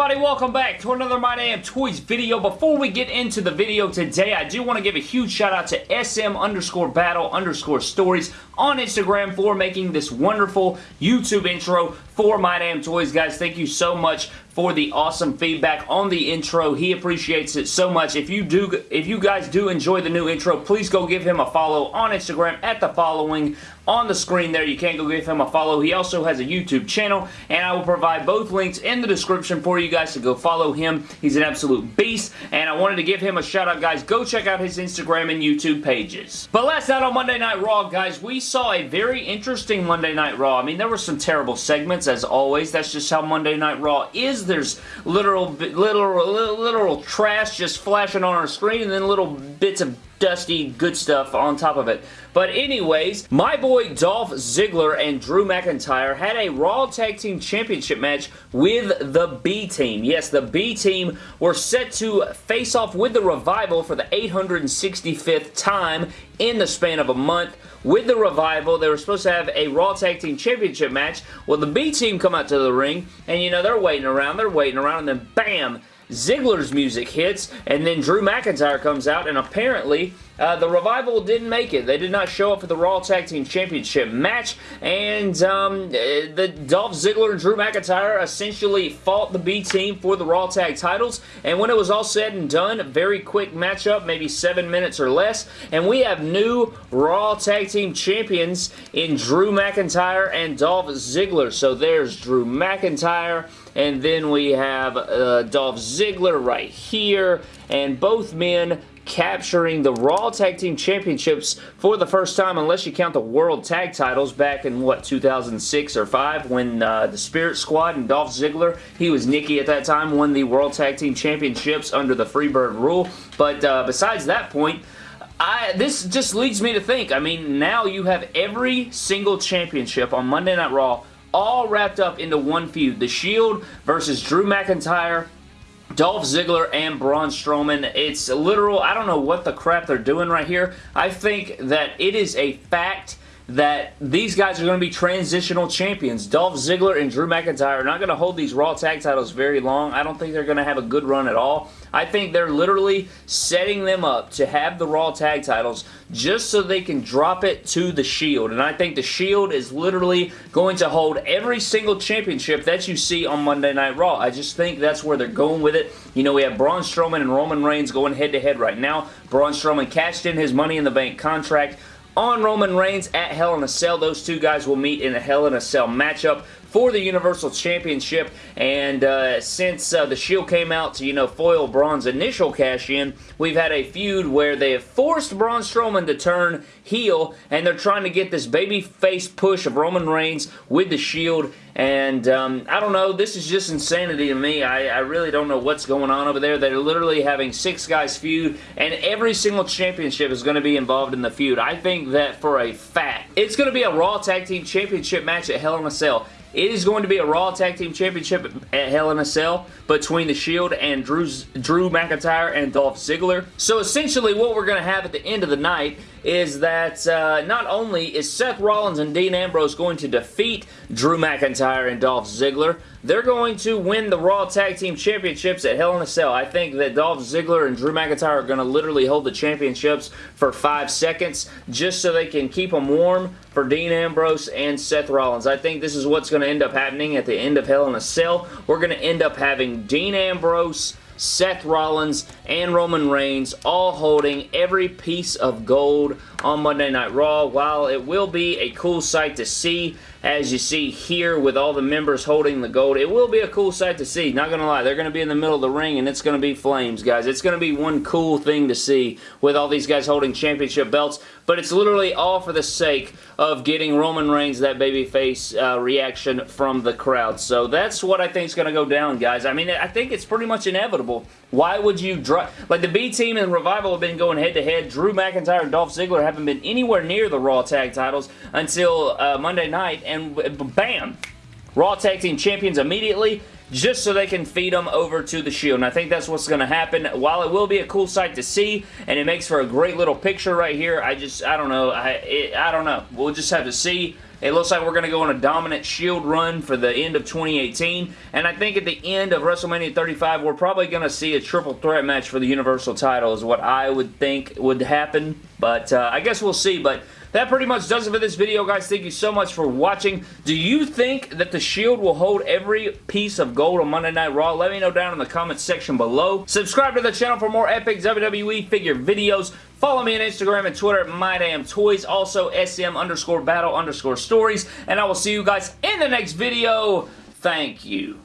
Everybody? Welcome back to another My Damn Toys video. Before we get into the video today, I do want to give a huge shout out to SM underscore battle underscore stories on Instagram for making this wonderful YouTube intro for My Damn Toys, guys. Thank you so much for the awesome feedback on the intro. He appreciates it so much. If you do, if you guys do enjoy the new intro, please go give him a follow on Instagram at the following on the screen there. You can go give him a follow. He also has a YouTube channel, and I will provide both links in the description for you guys to go follow him. He's an absolute beast, and I wanted to give him a shout out, guys. Go check out his Instagram and YouTube pages. But last night on Monday Night Raw, guys, we saw a very interesting Monday Night Raw. I mean, there were some terrible segments, as always. That's just how Monday Night Raw is. There's literal, literal, literal trash just flashing on our screen, and then little bits of dusty good stuff on top of it. But anyways, my boy Dolph Ziggler and Drew McIntyre had a Raw Tag Team Championship match with the B-Team. Yes, the B-Team were set to face off with the Revival for the 865th time in the span of a month with the Revival. They were supposed to have a Raw Tag Team Championship match. Well, the B-Team come out to the ring, and you know, they're waiting around, they're waiting around, and then BAM! Ziggler's music hits, and then Drew McIntyre comes out, and apparently uh, the Revival didn't make it. They did not show up for the Raw Tag Team Championship match, and um, uh, the Dolph Ziggler and Drew McIntyre essentially fought the B-Team for the Raw Tag titles, and when it was all said and done, very quick matchup, maybe seven minutes or less, and we have new Raw Tag Team Champions in Drew McIntyre and Dolph Ziggler. So there's Drew McIntyre, and then we have uh, Dolph Ziggler right here, and both men capturing the Raw Tag Team Championships for the first time, unless you count the World Tag titles back in, what, 2006 or 5 when uh, the Spirit Squad and Dolph Ziggler, he was Nicky at that time, won the World Tag Team Championships under the Freebird rule. But uh, besides that point, I, this just leads me to think, I mean, now you have every single championship on Monday Night Raw all wrapped up into one feud. The Shield versus Drew McIntyre, Dolph Ziggler and Braun Strowman. It's literal, I don't know what the crap they're doing right here. I think that it is a fact that these guys are going to be transitional champions. Dolph Ziggler and Drew McIntyre are not going to hold these Raw tag titles very long. I don't think they're going to have a good run at all. I think they're literally setting them up to have the Raw tag titles just so they can drop it to the Shield. And I think the Shield is literally going to hold every single championship that you see on Monday Night Raw. I just think that's where they're going with it. You know, we have Braun Strowman and Roman Reigns going head-to-head -head right now. Braun Strowman cashed in his Money in the Bank contract on Roman Reigns at Hell in a Cell. Those two guys will meet in a Hell in a Cell matchup for the Universal Championship. And uh, since uh, the Shield came out to, you know, foil Braun's initial cash-in, we've had a feud where they have forced Braun Strowman to turn heel, and they're trying to get this baby face push of Roman Reigns with the Shield. And um, I don't know, this is just insanity to me. I, I really don't know what's going on over there. They're literally having six guys feud, and every single championship is going to be involved in the feud. I think that for a fact. It's going to be a Raw Tag Team Championship match at Hell in a Cell. It is going to be a Raw Tag Team Championship at Hell in a Cell between The Shield and Drew's, Drew McIntyre and Dolph Ziggler. So essentially what we're going to have at the end of the night is that uh, not only is Seth Rollins and Dean Ambrose going to defeat Drew McIntyre and Dolph Ziggler, they're going to win the Raw Tag Team Championships at Hell in a Cell. I think that Dolph Ziggler and Drew McIntyre are going to literally hold the championships for five seconds just so they can keep them warm for Dean Ambrose and Seth Rollins. I think this is what's going to end up happening at the end of Hell in a Cell. We're going to end up having Dean Ambrose Seth Rollins, and Roman Reigns all holding every piece of gold on Monday Night Raw. While it will be a cool sight to see, as you see here with all the members holding the gold, it will be a cool sight to see. Not going to lie, they're going to be in the middle of the ring and it's going to be flames, guys. It's going to be one cool thing to see with all these guys holding championship belts, but it's literally all for the sake of getting Roman Reigns that babyface uh, reaction from the crowd. So that's what I think is going to go down, guys. I mean, I think it's pretty much inevitable. Why would you... drop? Like, the B-Team and Revival have been going head-to-head. -head. Drew McIntyre and Dolph Ziggler haven't been anywhere near the Raw Tag titles until uh, Monday night, and bam! Raw Tag Team Champions immediately just so they can feed them over to the Shield. And I think that's what's going to happen. While it will be a cool sight to see, and it makes for a great little picture right here, I just, I don't know. I, it, I don't know. We'll just have to see It looks like we're going to go on a dominant Shield run for the end of 2018, and I think at the end of WrestleMania 35, we're probably going to see a triple threat match for the Universal title is what I would think would happen, but uh, I guess we'll see, but that pretty much does it for this video, guys. Thank you so much for watching. Do you think that the Shield will hold every piece of gold on Monday Night Raw? Let me know down in the comments section below. Subscribe to the channel for more epic WWE figure videos. Follow me on Instagram and Twitter at MyDamnToys. Also, SM underscore battle underscore stories. And I will see you guys in the next video. Thank you.